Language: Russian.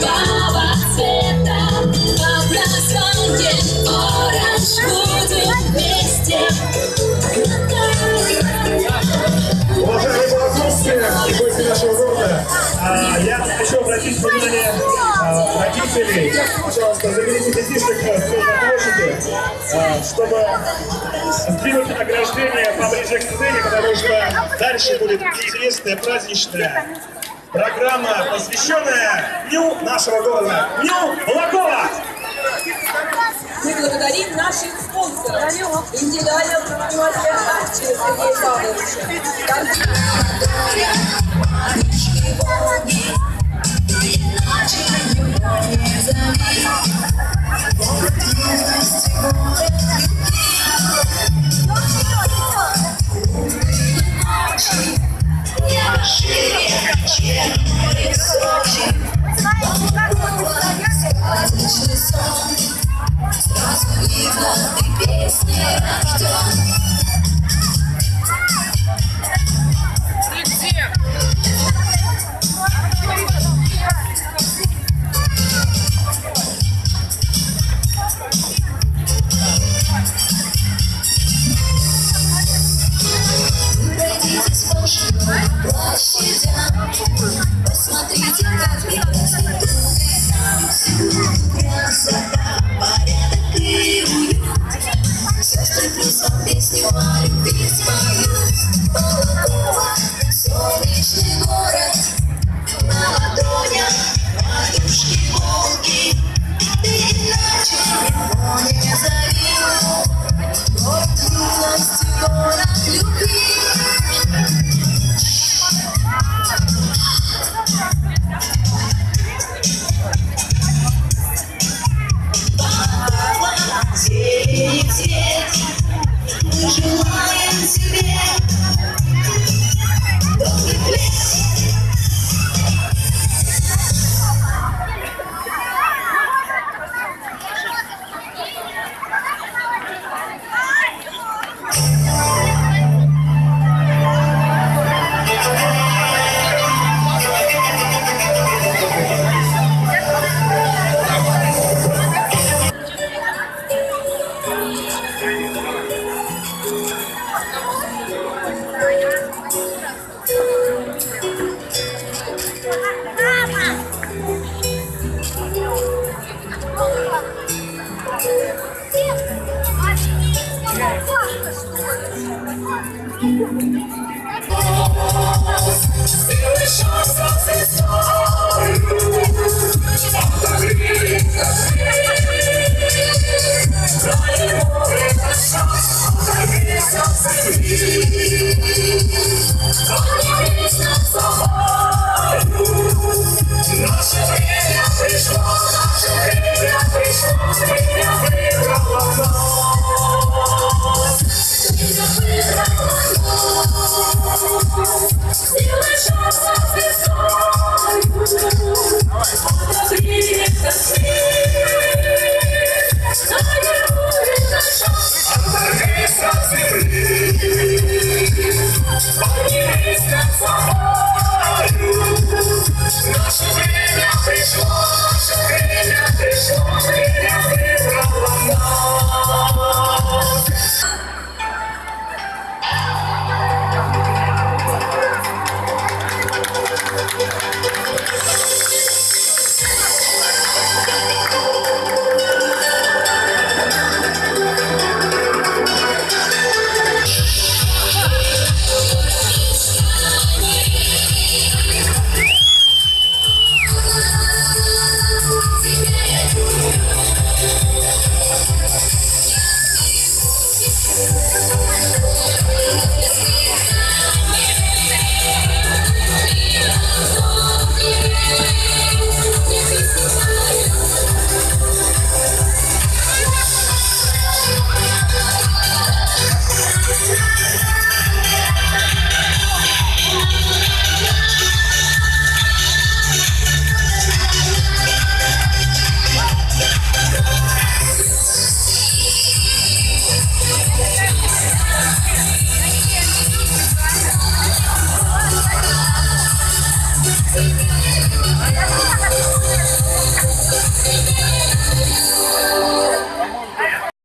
Баба цвета. По гости нашего города, а, я хочу обратить внимание а, родителей. Пожалуйста, заберите детишек с на чтобы сдвинуть ограждение поближе к сцене, потому что дальше будет интересная праздничная программа, посвященная Дню нашего города, Дню Балакова! Мы благодарим наших спонсоров, индивидуального предпринимателя акции Сергея Павловича. Bye. Наше время пришло, наше время пришло, время выбрало.